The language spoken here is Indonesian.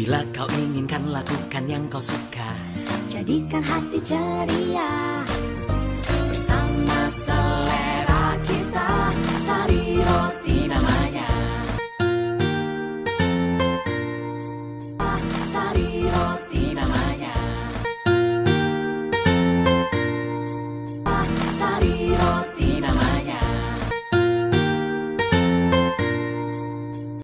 Bila kau inginkan lakukan yang kau suka. Jadikan hati ceria.